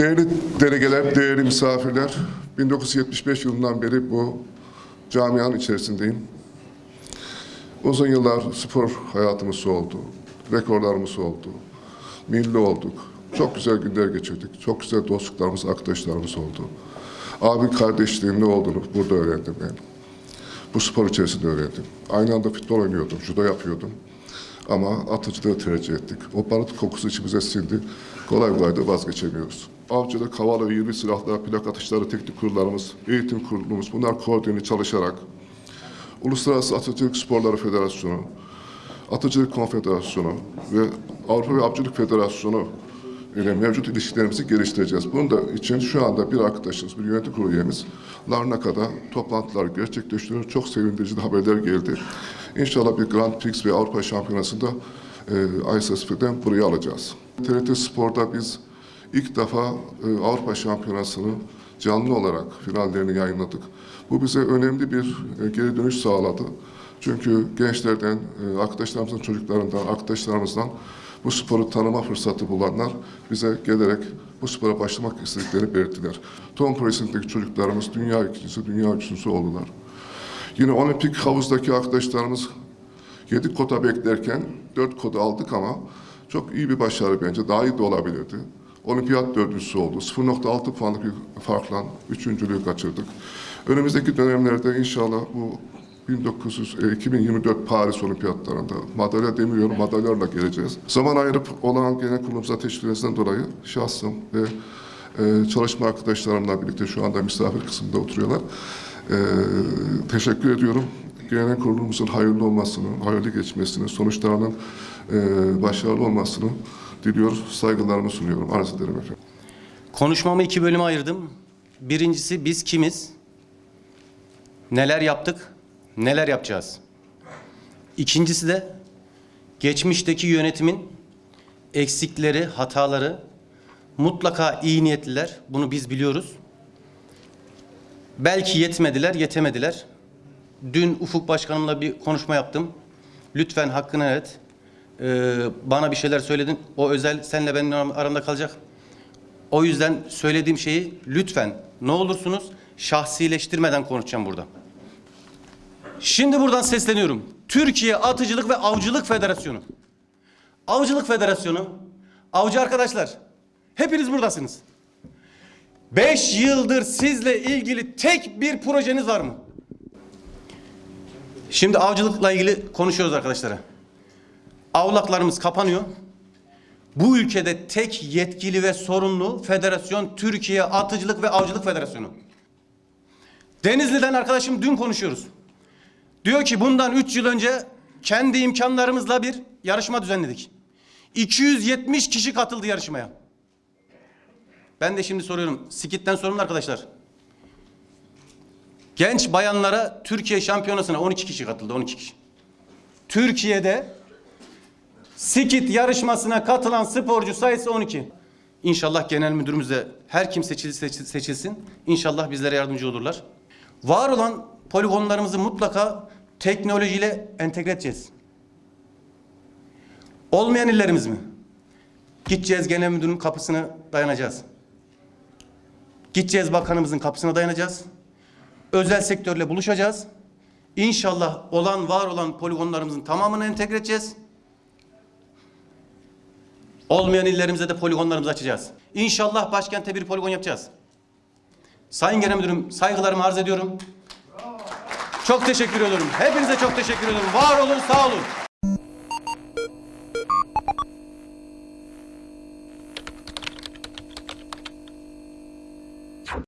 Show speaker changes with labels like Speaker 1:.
Speaker 1: Değerli delegeler, değerli misafirler, 1975 yılından beri bu camianın içerisindeyim. Uzun yıllar spor hayatımız oldu, rekorlarımız oldu, milli olduk. Çok güzel günler geçirdik, çok güzel dostluklarımız, arkadaşlarımız oldu. Abi kardeşliğin ne olduğunu burada öğrendim ben. Bu spor içerisinde öğrendim. Aynı anda futbol oynuyordum, judo yapıyordum. Ama atıcılığı tercih ettik. O barut kokusu içimize sindi. Kolay kolay da vazgeçemiyoruz. Avcılık, hava ve 20 silahlar, plak atışları teknik kurullarımız, eğitim kurulumuz bunlar koordineli çalışarak Uluslararası Atıcılık Sporları Federasyonu, Atıcılık Konfederasyonu ve Avrupa ve Avcılık Federasyonu ile mevcut ilişkilerimizi geliştireceğiz. Bunun da için şu anda bir arkadaşımız, bir yönetim kurulu üyemiz Larnaka'da toplantılar gerçekleştiriyor. Çok sevindirici de haberler geldi. İnşallah bir Grand Prix ve Avrupa Şampiyonası'nda e, ISSF'den buraya alacağız. TRT Spor'da biz ilk defa e, Avrupa Şampiyonası'nı canlı olarak finallerini yayınladık. Bu bize önemli bir e, geri dönüş sağladı. Çünkü gençlerden, e, arkadaşlarımızın çocuklarından, arkadaşlarımızdan bu sporu tanıma fırsatı bulanlar bize gelerek bu spora başlamak istediklerini belirttiler. Tom Price'indeki çocuklarımız dünya ikincisi, dünya üçüncüsü oldular. Yine olimpik havuzdaki arkadaşlarımız 7 kota beklerken 4 kota aldık ama çok iyi bir başarı bence. Daha iyi de olabilirdi. Olimpiyat dördüncüsü oldu. 0.6 puanlık bir farkla üçüncülüğü kaçırdık. Önümüzdeki dönemlerde inşallah bu 1900, e, 2024 Paris Olimpiyatlarında madalya demiyorum, madalyalarla geleceğiz. Zaman ayırıp olan genel kurulumuza teşkil dolayı şahsım ve e, çalışma arkadaşlarımla birlikte şu anda misafir kısmında oturuyorlar. E, teşekkür ediyorum. Genel kurulumuzun hayırlı olmasını, hayırlı geçmesini, sonuçlarının e, başarılı olmasını diliyoruz. Saygılarımı sunuyorum. Arz ederim efendim.
Speaker 2: Konuşmamı iki bölüme ayırdım. Birincisi biz kimiz? Neler yaptık? Neler yapacağız? İkincisi de geçmişteki yönetimin eksikleri, hataları mutlaka iyi niyetliler. Bunu biz biliyoruz. Belki yetmediler, yetemediler. Dün Ufuk Başkanımla bir konuşma yaptım. Lütfen hakkını evet. Ee, bana bir şeyler söyledin. O özel senle benim aramda kalacak. O yüzden söylediğim şeyi lütfen ne olursunuz şahsileştirmeden konuşacağım burada. Şimdi buradan sesleniyorum. Türkiye Atıcılık ve Avcılık Federasyonu. Avcılık Federasyonu, avcı arkadaşlar, hepiniz buradasınız. Beş yıldır sizle ilgili tek bir projeniz var mı? Şimdi avcılıkla ilgili konuşuyoruz arkadaşlara. Avlaklarımız kapanıyor. Bu ülkede tek yetkili ve sorumlu federasyon Türkiye Atıcılık ve Avcılık Federasyonu. Denizli'den arkadaşım dün konuşuyoruz. Diyor ki bundan 3 yıl önce kendi imkanlarımızla bir yarışma düzenledik. 270 kişi katıldı yarışmaya. Ben de şimdi soruyorum. Skit'ten sorumlu arkadaşlar. Genç bayanlara Türkiye şampiyonasına 12 kişi katıldı. 12 kişi. Türkiye'de Skit yarışmasına katılan sporcu sayısı 12. İnşallah genel müdürümüz de her kim seçilirse seçilsin. İnşallah bizlere yardımcı olurlar. Var olan poligonlarımızı mutlaka teknolojiyle entegre edeceğiz. Olmayan illerimiz mi? Gideceğiz genel müdürün kapısına dayanacağız. Gideceğiz bakanımızın kapısına dayanacağız. Özel sektörle buluşacağız. İnşallah olan var olan poligonlarımızın tamamını entegre edeceğiz. Olmayan illerimize de poligonlarımızı açacağız. İnşallah başkente bir poligon yapacağız. Sayın Genel Müdürüm saygılarımı arz ediyorum. Çok teşekkür ediyorum. Hepinize çok teşekkür ediyorum. Var olun, sağ olun.